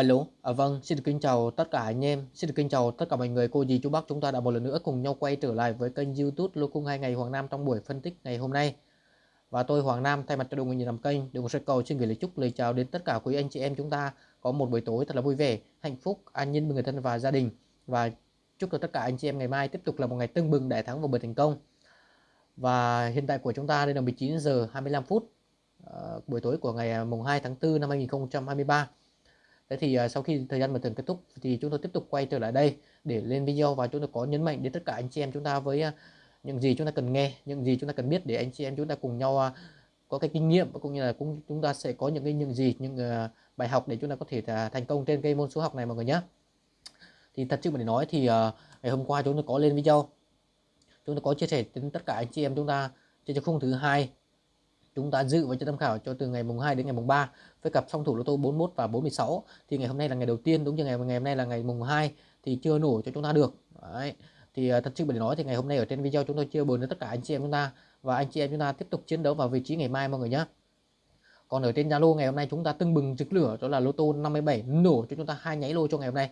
Alo, à, vâng, xin được kính chào tất cả anh em, xin được kính chào tất cả mọi người, cô dì chú bác chúng ta đã một lần nữa cùng nhau quay trở lại với kênh YouTube Lô Cung 2 ngày Hoàng Nam trong buổi phân tích ngày hôm nay. Và tôi Hoàng Nam thay mặt cho đội ngũ làm kênh, đường sẽ cầu xin gửi lời chúc lời chào đến tất cả quý anh chị em chúng ta có một buổi tối thật là vui vẻ, hạnh phúc, an nhiên với người thân và gia đình và chúc cho tất cả anh chị em ngày mai tiếp tục là một ngày tưng bừng đại thắng và bật thành công. Và hiện tại của chúng ta đây là 19 giờ 25 phút uh, buổi tối của ngày à, mùng 2 tháng 4 năm 2023 Thế thì uh, sau khi thời gian một tuần kết thúc thì chúng tôi tiếp tục quay trở lại đây để lên video và chúng tôi có nhấn mạnh đến tất cả anh chị em chúng ta với uh, những gì chúng ta cần nghe, những gì chúng ta cần biết để anh chị em chúng ta cùng nhau uh, có cái kinh nghiệm cũng như là cũng chúng ta sẽ có những cái những gì những uh, bài học để chúng ta có thể uh, thành công trên cái môn số học này mọi người nhé. Thì thật sự mà để nói thì uh, ngày hôm qua chúng tôi có lên video chúng tôi có chia sẻ đến tất cả anh chị em chúng ta trên khung thứ hai chúng ta dự và cho tham khảo cho từ ngày mùng 2 đến ngày mùng 3 với cặp song thủ lô tô 41 và 46 thì ngày hôm nay là ngày đầu tiên, đúng như ngày ngày hôm nay là ngày mùng 2 thì chưa nổ cho chúng ta được. Đấy. thì à, thật sự để nói thì ngày hôm nay ở trên video chúng tôi chưa bồn đến tất cả anh chị em chúng ta và anh chị em chúng ta tiếp tục chiến đấu vào vị trí ngày mai mọi người nhé còn ở trên Zalo ngày hôm nay chúng ta tưng bừng trực lửa, đó là lô tô 57 nổ cho chúng ta hai nháy lô cho ngày hôm nay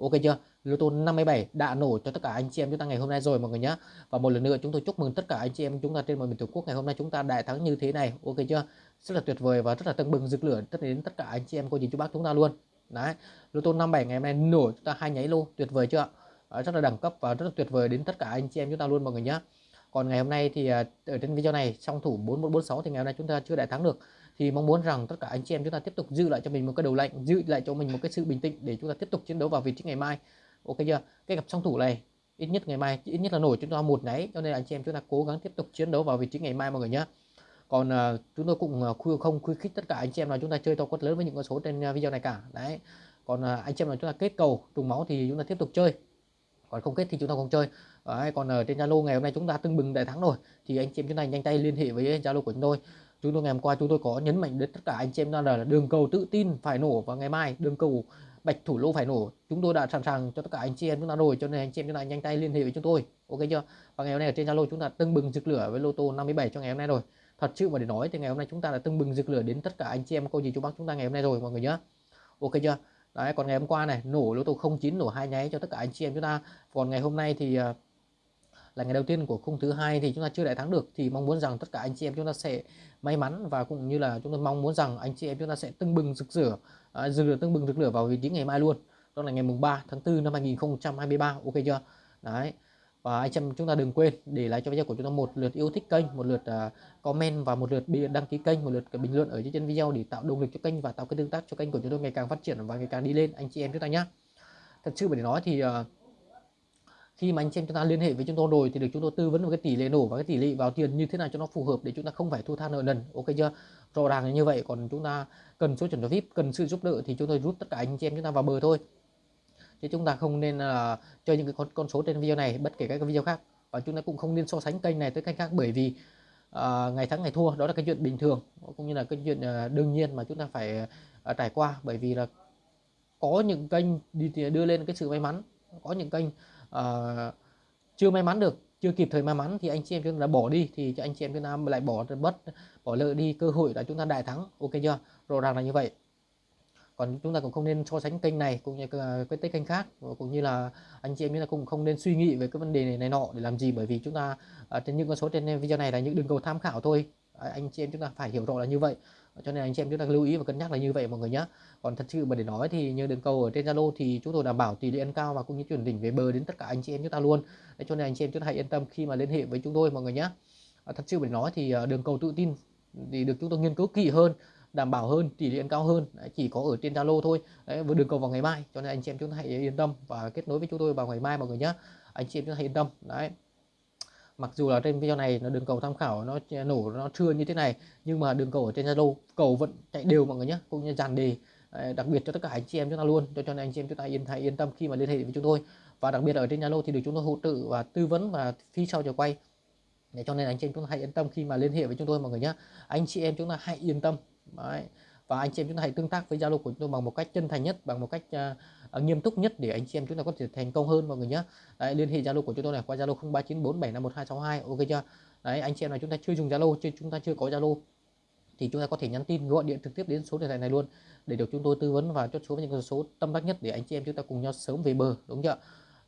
ok chưa? Lô tô 57 đã nổ cho tất cả anh chị em chúng ta ngày hôm nay rồi mọi người nhé và một lần nữa chúng tôi chúc mừng tất cả anh chị em chúng ta trên mọi miền tổ quốc ngày hôm nay chúng ta đại thắng như thế này. Ok chưa? Rất là tuyệt vời và rất là tưng bừng rực lửa tất đến tất cả anh chị em cô dì chú bác chúng ta luôn. Đấy lô tô 57 ngày hôm nay nổ chúng ta hai nháy lô tuyệt vời chưa? À, rất là đẳng cấp và rất là tuyệt vời đến tất cả anh chị em chúng ta luôn mọi người nhé còn ngày hôm nay thì à, ở trên video này trong thủ 4146 thì ngày hôm nay chúng ta chưa đại thắng được thì mong muốn rằng tất cả anh chị em chúng ta tiếp tục giữ lại cho mình một cái đầu lạnh giữ lại cho mình một cái sự bình tĩnh để chúng ta tiếp tục chiến đấu vào vị trí ngày mai ok chưa cái cặp song thủ này ít nhất ngày mai ít nhất là nổi chúng ta một nháy cho nên anh chị em chúng ta cố gắng tiếp tục chiến đấu vào vị trí ngày mai mọi người nhé còn uh, chúng tôi cũng uh, không khuyến khích tất cả anh chị em là chúng ta chơi to quất lớn với những con số trên uh, video này cả đấy còn uh, anh chị em là chúng ta kết cầu trùng máu thì chúng ta tiếp tục chơi còn không kết thì chúng ta không chơi đấy, còn ở trên Zalo ngày hôm nay chúng ta tưng bừng đại thắng rồi thì anh chị em chúng ta nhanh tay liên hệ với Zalo của chúng tôi chúng tôi ngày hôm qua chúng tôi có nhấn mạnh đến tất cả anh chị em là, là đường cầu tự tin phải nổ vào ngày mai đường cầu bạch thủ lô phải nổ. Chúng tôi đã sẵn sàng cho tất cả anh chị em chúng ta rồi cho nên anh chị em chúng ta nhanh tay liên hệ với chúng tôi. Ok chưa? Và ngày hôm nay ở trên zalo chúng ta tưng bừng rực lửa với lô tô 57 cho ngày hôm nay rồi. Thật sự mà để nói thì ngày hôm nay chúng ta đã tưng bừng rực lửa đến tất cả anh chị em cô gì chú bác chúng ta ngày hôm nay rồi mọi người nhé ok chưa? Đấy còn ngày hôm qua này nổ lô tô 09 nổ hai nháy cho tất cả anh chị em chúng ta. Còn ngày hôm nay thì uh, là ngày đầu tiên của khung thứ hai thì chúng ta chưa đại thắng được thì mong muốn rằng tất cả anh chị em chúng ta sẽ may mắn và cũng như là chúng tôi mong muốn rằng anh chị em chúng ta sẽ tưng bừng rực rửa à, rực lửa tưng bừng rực lửa vào vị trí ngày mai luôn. Đó là ngày mùng 3 tháng 4 năm 2023 ok chưa? Đấy. Và anh em chúng ta đừng quên để lại cho video của chúng ta một lượt yêu thích kênh một lượt uh, comment và một lượt đăng ký kênh một lượt bình luận ở dưới trên video để tạo động lực cho kênh và tạo cái tương tác cho kênh của chúng tôi ngày càng phát triển và ngày càng đi lên. Anh chị em chúng ta nhé thật sự để nói thì uh, khi mà anh chị em chúng ta liên hệ với chúng tôi rồi thì được chúng tôi tư vấn một cái tỷ lệ nổ và cái tỷ lệ vào tiền như thế nào cho nó phù hợp để chúng ta không phải thu tha nợ nần. Ok chưa? Rõ ràng là như vậy còn chúng ta cần số chuẩn cho vip cần sự giúp đỡ thì chúng tôi rút tất cả anh chị em chúng ta vào bờ thôi. Chứ chúng ta không nên là uh, chơi những cái con con số trên video này bất kể các video khác. Và chúng ta cũng không nên so sánh kênh này tới kênh khác bởi vì uh, ngày thắng ngày thua đó là cái chuyện bình thường cũng như là cái chuyện uh, đương nhiên mà chúng ta phải uh, trải qua. Bởi vì là có những kênh đi đưa lên cái sự may mắn có những kênh uh, chưa may mắn được chưa kịp thời may mắn thì anh chị em chúng ta đã bỏ đi thì cho anh chị em chúng ta lại bỏ mất bỏ lỡ đi cơ hội là chúng ta đại thắng. Ok chưa? Rõ ràng là như vậy. Còn chúng ta cũng không nên so sánh kênh này cũng như ờ, cái tới kênh khác ờ, cũng như là anh chị em chúng ta cũng không nên suy nghĩ về cái vấn đề này, này nọ để làm gì. Bởi vì chúng ta trên những con số trên video này là những đường cầu tham khảo thôi. Anh chị em chúng ta phải hiểu rõ là như vậy. Ờ, cho nên anh chị em chúng ta lưu ý và cân nhắc là như vậy mọi người nhé còn thật sự mà để nói thì như đường cầu ở trên Zalo thì chúng tôi đảm bảo tỷ lệ ăn cao và cũng như chuyển đỉnh về bờ đến tất cả anh chị em chúng ta luôn. Đấy, cho nên anh chị em chúng ta hãy yên tâm khi mà liên hệ với chúng tôi mọi người nhé ờ, thật sự mà để nói thì ờ, đường cầu tự tin thì được chúng tôi nghiên cứu kỹ hơn đảm bảo hơn tỷ lệ ăn cao hơn Đấy, chỉ có ở trên Zalo thôi. Đấy, với đường cầu vào ngày mai cho nên anh chị em chúng ta hãy yên tâm và kết nối với chúng tôi vào ngày mai mọi người nhé anh chị em chúng ta hãy yên tâm. Đấy mặc dù là trên video này nó đường cầu tham khảo nó nổ, nó chưa như thế này, nhưng mà đường cầu ở trên Zalo, cầu vẫn chạy đều mọi người nhé cũng như dàn đề à, đặc biệt cho tất cả anh chị em chúng ta luôn. Cho cho nên anh chị em chúng ta yên hãy yên tâm khi mà liên hệ với chúng tôi. Và đặc biệt ở trên Zalo thì được chúng tôi hỗ trợ và tư vấn và phi sau cho quay. Để cho nên anh chị em chúng ta hãy yên tâm khi mà liên hệ với chúng tôi mọi người nhé anh chị em chúng ta hãy yên tâm. Đấy và anh chị em chúng ta hãy tương tác với Zalo của chúng tôi bằng một cách chân thành nhất bằng một cách uh, nghiêm túc nhất để anh chị em chúng ta có thể thành công hơn mọi người nhé. Đấy, liên hệ zalo của chúng tôi này qua zalo 0394751262 ok chưa? Đấy anh chị em nào chúng ta chưa dùng zalo chưa chúng ta chưa có zalo thì chúng ta có thể nhắn tin gọi điện trực tiếp đến số điện thoại này luôn để được chúng tôi tư vấn và chốt số với những con số tâm đắc nhất để anh chị em chúng ta cùng nhau sớm về bờ đúng chưa?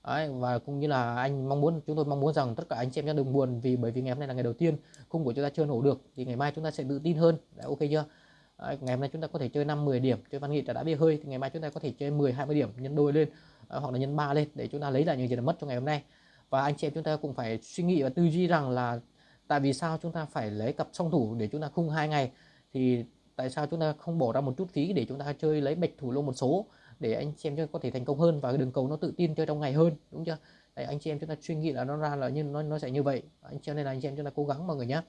Đấy, và cũng như là anh mong muốn chúng tôi mong muốn rằng tất cả anh chị em nhé đừng buồn vì bởi vì ngày hôm nay là ngày đầu tiên khung của chúng ta chưa nổ được thì ngày mai chúng ta sẽ tự tin hơn. Đấy, ok chưa? Ngày hôm nay chúng ta có thể chơi 5 10 điểm chơi văn nghị đã bị hơi thì ngày mai chúng ta có thể chơi 10 20 điểm nhân đôi lên à, hoặc là nhân 3 lên để chúng ta lấy lại những gì đã mất trong ngày hôm nay và anh chị em chúng ta cũng phải suy nghĩ và tư duy rằng là tại vì sao chúng ta phải lấy cặp song thủ để chúng ta khung hai ngày thì tại sao chúng ta không bỏ ra một chút phí để chúng ta chơi lấy bạch thủ lô một số để anh chị em chúng ta có thể thành công hơn và đường cầu nó tự tin chơi trong ngày hơn đúng chưa Đấy, anh chị em chúng ta suy nghĩ là nó ra là như nó nó sẽ như vậy anh chị em nên là anh chị em chúng ta cố gắng mọi người nhé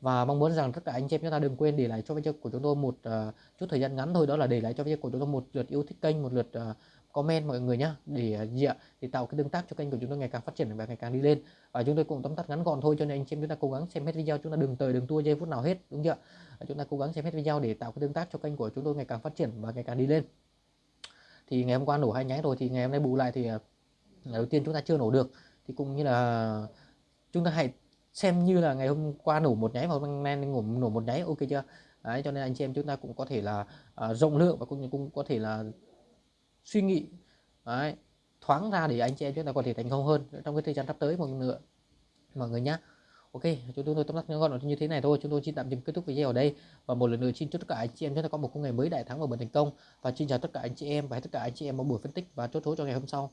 và mong muốn rằng tất cả anh chị em chúng ta đừng quên để lại cho video của chúng tôi một uh, chút thời gian ngắn thôi đó là để lại cho video của chúng tôi một lượt yêu thích kênh một lượt uh, comment mọi người nhé để uh, gì ạ để tạo cái tương tác cho kênh của chúng tôi ngày càng phát triển và ngày càng đi lên. Và chúng tôi cũng tóm tắt ngắn gọn thôi cho nên anh chị em chúng ta cố gắng xem hết video chúng ta đừng tới đừng tua giây phút nào hết đúng chưa chúng ta cố gắng xem hết video để tạo cái tương tác cho kênh của chúng tôi ngày càng phát triển và ngày càng đi lên. Thì ngày hôm qua nổ hai nháy rồi thì ngày hôm nay bù lại thì đầu tiên chúng ta chưa nổ được. Thì cũng như là chúng ta hãy xem như là ngày hôm qua nổ một nháy vào hôm nay nổ nổ một nháy ok chưa Đấy, cho nên anh chị em chúng ta cũng có thể là uh, rộng lượng và cũng cũng có thể là suy nghĩ Đấy, thoáng ra để anh chị em chúng ta có thể thành công hơn trong cái thời gian sắp tới mọi người nữa mọi người nhé Ok, chúng tôi tóm tắt ngắn gọn như thế này thôi. Chúng tôi xin tạm dừng kết thúc video ở đây và một lần nữa xin chúc tất cả anh chị em chúng ta có một ngày mới đại thắng và bền thành công và xin chào tất cả anh chị em và tất cả anh chị em một buổi phân tích và chốt số cho ngày hôm sau.